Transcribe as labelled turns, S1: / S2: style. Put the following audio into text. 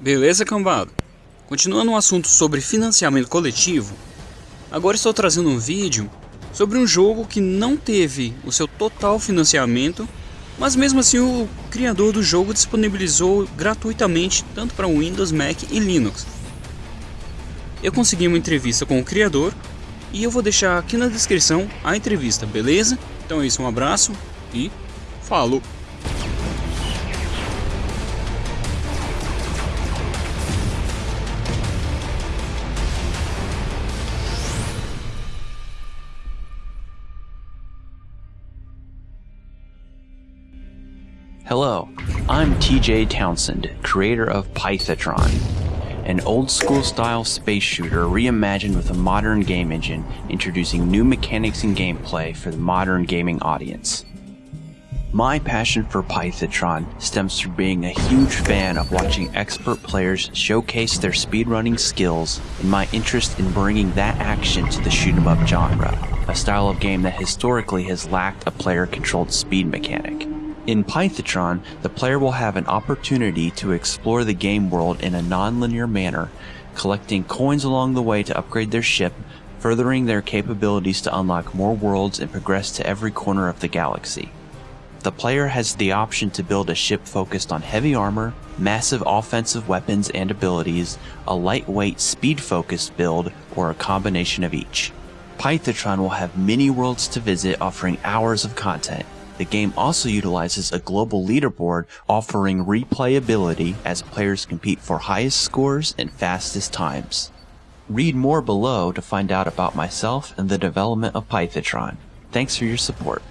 S1: Beleza, cambada? Continuando o assunto sobre financiamento coletivo, agora estou trazendo um vídeo sobre um jogo que não teve o seu total financiamento, mas mesmo assim o criador do jogo disponibilizou gratuitamente tanto para Windows, Mac e Linux. Eu consegui uma entrevista com o criador e eu vou deixar aqui na descrição a entrevista, beleza? Então é isso, um abraço e falou!
S2: Hello, I'm TJ Townsend, creator of Pythotron, an old school style space shooter reimagined with a modern game engine, introducing new mechanics and gameplay for the modern gaming audience. My passion for Pythotron stems from being a huge fan of watching expert players showcase their speedrunning skills and my interest in bringing that action to the shoot 'em up genre, a style of game that historically has lacked a player controlled speed mechanic. In Pythotron, the player will have an opportunity to explore the game world in a non-linear manner, collecting coins along the way to upgrade their ship, furthering their capabilities to unlock more worlds and progress to every corner of the galaxy. The player has the option to build a ship focused on heavy armor, massive offensive weapons and abilities, a lightweight speed focused build, or a combination of each. Pythotron will have many worlds to visit offering hours of content, the game also utilizes a global leaderboard offering replayability as players compete for highest scores and fastest times. Read more below to find out about myself and the development of Pythotron. Thanks for your support.